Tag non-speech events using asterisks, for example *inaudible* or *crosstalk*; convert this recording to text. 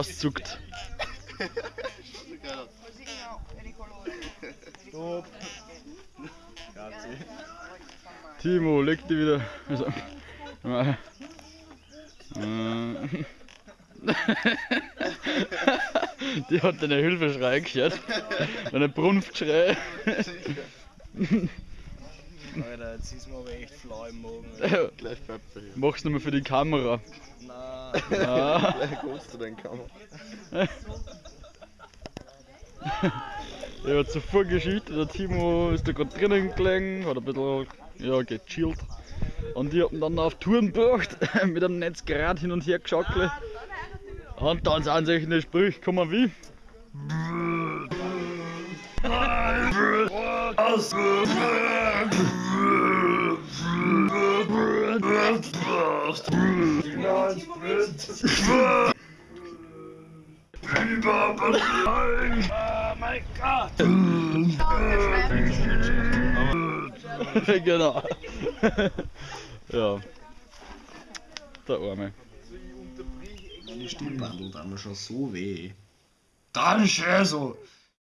auszuckt. Stopp. Grazie. Timo, leg dich wieder. Also, äh, *laughs* Die hat einen Hilfeschrei gehört. Einen Brunftschrei. Alter, jetzt ist mir aber echt flau im Magen. Gleich. Mach's nochmal für die Kamera. Nein. Ah. *laughs* Gleich kommst du deinen Kamera. Ja, zuvor Geschichte, der Timo ist da gerade drinnen gelegen, hat ein bisschen ja, gechillt. Und die haben dann auf Touren gebracht, *laughs* mit einem Netzgerät hin und her geschackelt. Und dann sind sich in den Sprüche gekommen wie. *laughs* genau. *laughs* ja. Der Arme. Meine Stimmband tut einmal schon so weh. Ganz schön so.